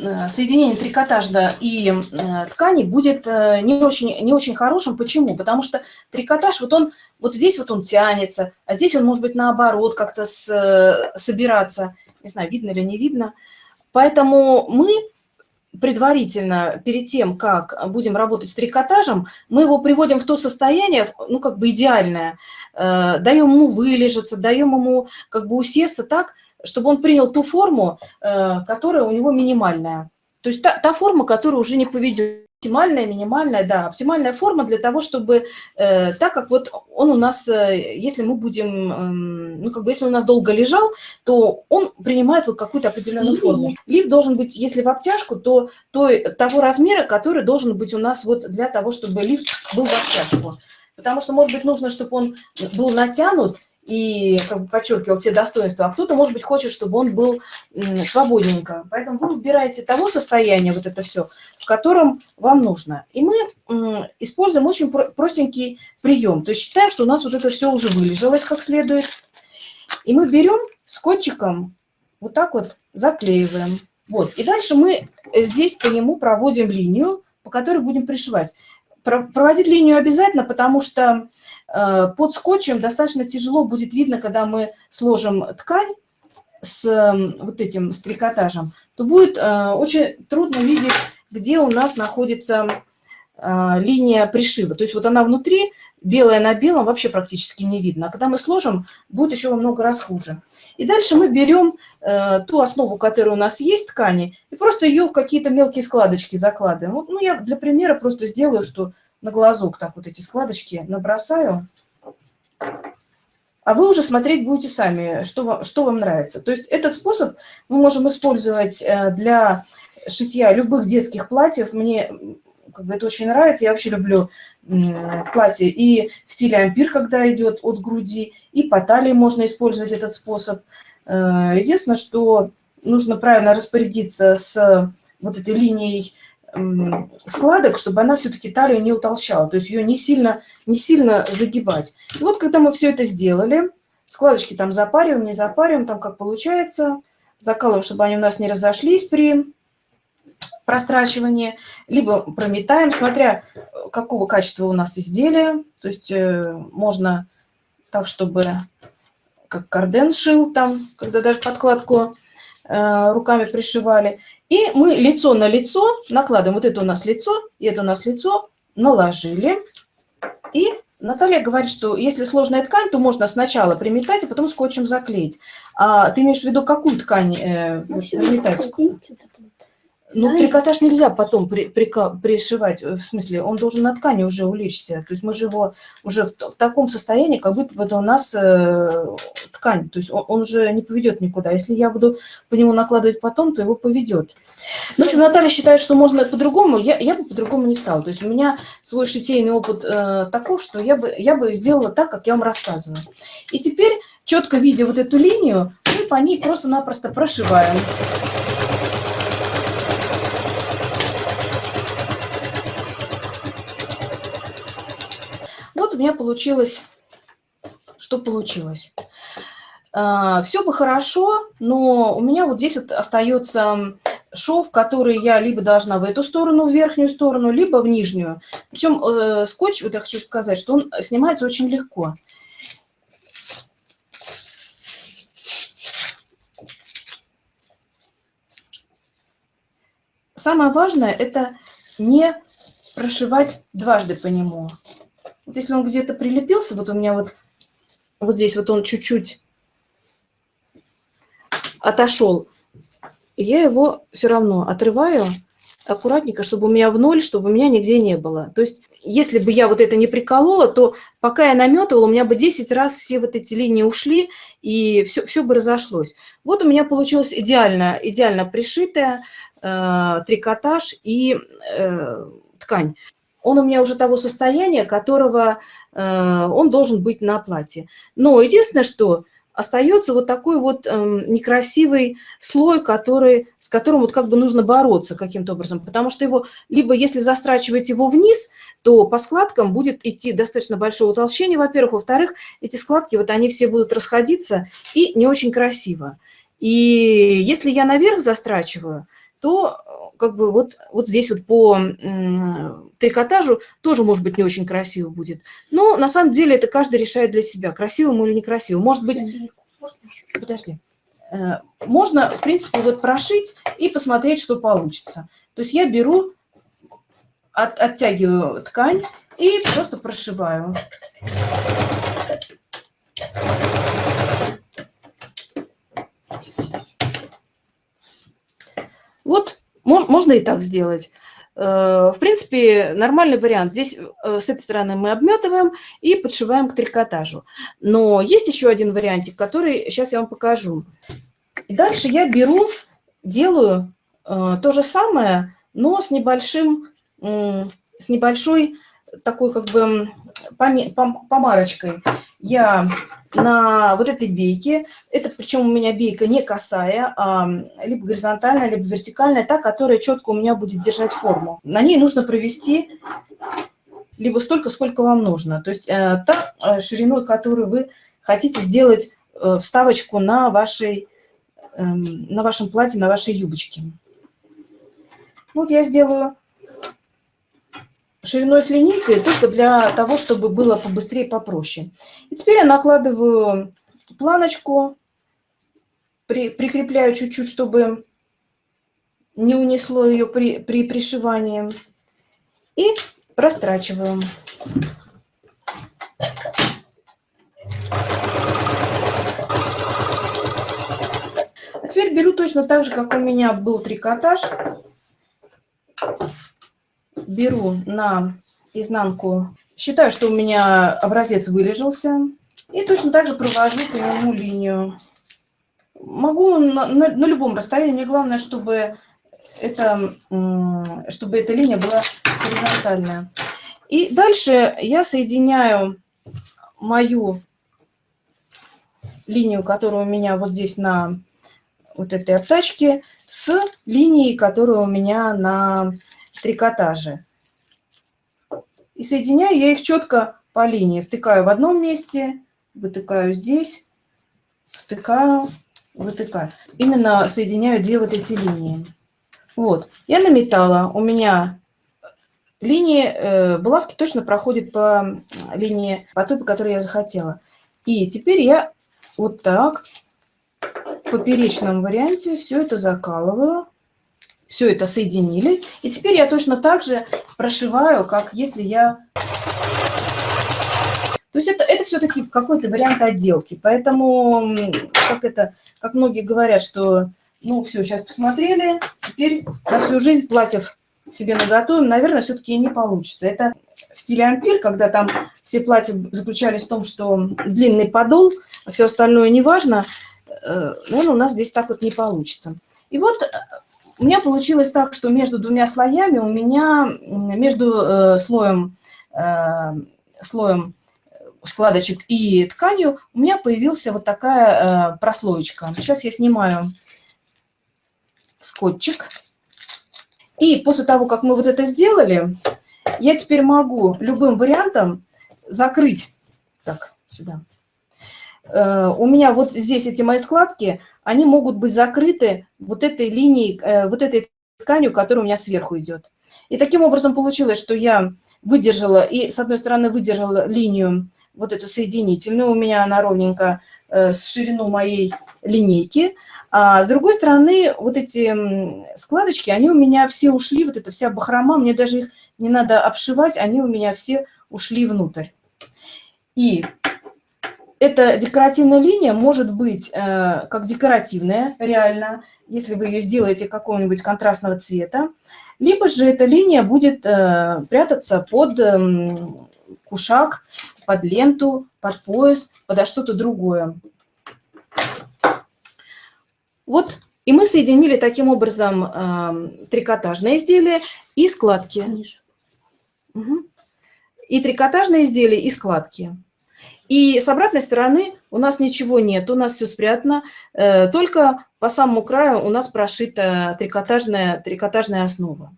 Э, соединение трикотажа и э, ткани будет э, не очень, не очень хорошим. Почему? Потому что трикотаж, вот он, вот здесь вот он тянется, а здесь он может быть наоборот как-то собираться. Не знаю, видно или не видно. Поэтому мы предварительно, перед тем, как будем работать с трикотажем, мы его приводим в то состояние, ну, как бы идеальное, даем ему вылежаться, даем ему как бы усесться так, чтобы он принял ту форму, э, которая у него минимальная. То есть та, та форма, которая уже не поведет. Оптимальная, минимальная, да, оптимальная форма для того, чтобы, э, так как вот он у нас, э, если мы будем, э, ну, как бы, если он у нас долго лежал, то он принимает вот какую-то определенную форму. Лифт должен быть, если в обтяжку, то, то того размера, который должен быть у нас вот для того, чтобы лифт был в обтяжку. Потому что, может быть, нужно, чтобы он был натянут, и как бы подчеркивал все достоинства, а кто-то, может быть, хочет, чтобы он был свободненько. Поэтому вы выбираете того состояния, вот это все, в котором вам нужно. И мы используем очень простенький прием. То есть считаем, что у нас вот это все уже вылежалось как следует. И мы берем скотчиком, вот так вот заклеиваем. Вот. И дальше мы здесь по нему проводим линию, по которой будем пришивать. Проводить линию обязательно, потому что Э, под скотчем достаточно тяжело будет видно, когда мы сложим ткань с вот этим с трикотажем, то будет э, очень трудно видеть, где у нас находится э, линия пришива. То есть вот она внутри, белая на белом, вообще практически не видно. А когда мы сложим, будет еще во много раз хуже. И дальше мы берем ту основу, которая у нас есть ткани, и просто ее в какие-то мелкие складочки закладываем. Вот, ну, я для примера просто сделаю, что на глазок так вот эти складочки набросаю. А вы уже смотреть будете сами, что вам, что вам нравится. То есть этот способ мы можем использовать э, для шитья любых детских платьев. Мне как бы это очень нравится. Я вообще люблю платье и в стиле ампир, когда идет от груди, и по талии можно использовать этот способ. Э, единственное, что нужно правильно распорядиться с вот этой линией складок, чтобы она все-таки талию не утолщала, то есть ее не сильно, не сильно загибать. И вот когда мы все это сделали, складочки там запариваем, не запариваем, там как получается, закалываем, чтобы они у нас не разошлись при прострачивании, либо прометаем, смотря какого качества у нас изделие, то есть э, можно так, чтобы как карден шил там, когда даже подкладку э, руками пришивали, и мы лицо на лицо накладываем. Вот это у нас лицо, и это у нас лицо. Наложили. И Наталья говорит, что если сложная ткань, то можно сначала приметать, а потом скотчем заклеить. А ты имеешь в виду, какую ткань э, ну, приметать? Ну, трикотаж нельзя потом при, при, пришивать, в смысле, он должен на ткани уже улечься. То есть мы же его уже в, в таком состоянии, как будто бы это у нас э, ткань. То есть он, он уже не поведет никуда. Если я буду по нему накладывать потом, то его поведет. Ну, в общем, Наталья считает, что можно по-другому. Я, я бы по-другому не стала. То есть у меня свой шитейный опыт э, таков, что я бы, я бы сделала так, как я вам рассказываю. И теперь, четко видя вот эту линию, мы по ней просто-напросто прошиваем. У меня получилось, что получилось. А, Все бы хорошо, но у меня вот здесь вот остается шов, который я либо должна в эту сторону, в верхнюю сторону, либо в нижнюю. Причем э, скотч, вот я хочу сказать, что он снимается очень легко. Самое важное – это не прошивать дважды по нему. Вот если он где-то прилепился, вот у меня вот, вот здесь вот он чуть-чуть отошел, я его все равно отрываю аккуратненько, чтобы у меня в ноль, чтобы у меня нигде не было. То есть, если бы я вот это не приколола, то пока я наметывала, у меня бы 10 раз все вот эти линии ушли, и все, все бы разошлось. Вот у меня получилось идеально, идеально пришитая э, трикотаж и э, ткань он у меня уже того состояния, которого э, он должен быть на платье. Но единственное, что остается вот такой вот э, некрасивый слой, который, с которым вот как бы нужно бороться каким-то образом, потому что его, либо если застрачивать его вниз, то по складкам будет идти достаточно большое утолщение, во-первых, во-вторых, эти складки, вот они все будут расходиться и не очень красиво. И если я наверх застрачиваю, то как бы вот, вот здесь вот по трикотажу тоже, может быть, не очень красиво будет. Но на самом деле это каждый решает для себя, красиво ему или некрасиво. Может быть... Подожди. Э, можно, в принципе, вот прошить и посмотреть, что получится. То есть я беру, от, оттягиваю ткань и просто прошиваю. Можно и так сделать. Э, в принципе, нормальный вариант. Здесь э, с этой стороны мы обметываем и подшиваем к трикотажу. Но есть еще один вариантик, который сейчас я вам покажу. И дальше я беру, делаю э, то же самое, но с небольшим, с небольшой такой как бы помарочкой. Я на вот этой бейке, это причем у меня бейка не косая, а либо горизонтальная, либо вертикальная, та, которая четко у меня будет держать форму. На ней нужно провести либо столько, сколько вам нужно. То есть э, та э, шириной, которую вы хотите сделать э, вставочку на, вашей, эм, на вашем платье, на вашей юбочке. Вот я сделаю шириной с линейкой только для того, чтобы было побыстрее, попроще. И теперь я накладываю планочку, при, прикрепляю чуть-чуть, чтобы не унесло ее при, при пришивании. И растрачиваю. А теперь беру точно так же, как у меня был трикотаж беру на изнанку, считаю, что у меня образец вылежался, и точно так же провожу по нему линию. Могу на, на, на любом расстоянии, мне главное, чтобы, это, чтобы эта линия была горизонтальная. И дальше я соединяю мою линию, которая у меня вот здесь на вот этой обтачке, с линией, которая у меня на трикотаже. И соединяю я их четко по линии. Втыкаю в одном месте, вытыкаю здесь, втыкаю, вытыкаю. Именно соединяю две вот эти линии. Вот, я наметала. У меня линии, э, булавки точно проходят по линии, по той, по которой я захотела. И теперь я вот так, в поперечном варианте, все это закалываю все это соединили. И теперь я точно так же прошиваю, как если я... То есть это, это все-таки какой-то вариант отделки. Поэтому, как, это, как многие говорят, что ну все, сейчас посмотрели, теперь на всю жизнь платьев себе наготовим, наверное, все-таки не получится. Это в стиле ампир, когда там все платья заключались в том, что длинный подол, а все остальное не важно, э, наверное, у нас здесь так вот не получится. И вот у меня получилось так, что между двумя слоями у меня, между э, слоем, э, слоем складочек и тканью, у меня появился вот такая э, прослоечка. Сейчас я снимаю скотчик. И после того, как мы вот это сделали, я теперь могу любым вариантом закрыть. Так, сюда. Э, у меня вот здесь эти мои складки, они могут быть закрыты вот этой линией, э, вот этой тканью, которая у меня сверху идет. И таким образом получилось, что я выдержала, и с одной стороны выдержала линию вот эту соединительную, у меня она ровненько э, с ширину моей линейки, а с другой стороны вот эти складочки, они у меня все ушли, вот эта вся бахрома, мне даже их не надо обшивать, они у меня все ушли внутрь. И эта декоративная линия может быть э, как декоративная, реально, если вы ее сделаете какого-нибудь контрастного цвета, либо же эта линия будет э, прятаться под э, кушак, под ленту, под пояс, под что-то другое. Вот, и мы соединили таким образом э, трикотажное изделие и складки. Угу. И трикотажное изделие, и складки. И с обратной стороны у нас ничего нет, у нас все спрятано, э, только по самому краю у нас прошита трикотажная, трикотажная основа.